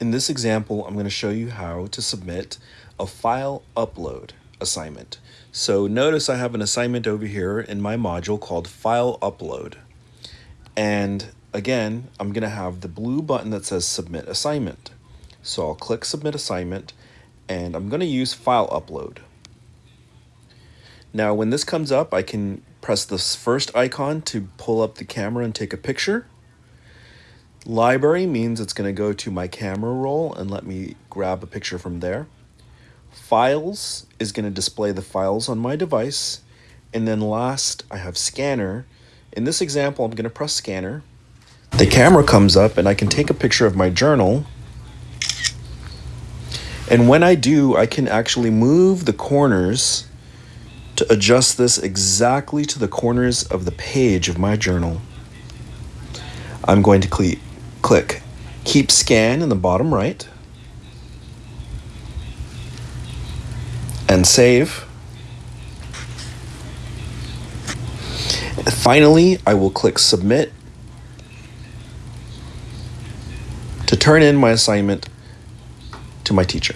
In this example, I'm going to show you how to submit a file upload assignment. So notice I have an assignment over here in my module called file upload. And again, I'm going to have the blue button that says submit assignment. So I'll click submit assignment and I'm going to use file upload. Now when this comes up, I can press this first icon to pull up the camera and take a picture. Library means it's going to go to my camera roll and let me grab a picture from there. Files is going to display the files on my device. And then last, I have scanner. In this example, I'm going to press scanner. The camera comes up and I can take a picture of my journal. And when I do, I can actually move the corners to adjust this exactly to the corners of the page of my journal. I'm going to click Keep Scan in the bottom right and save. Finally, I will click Submit to turn in my assignment to my teacher.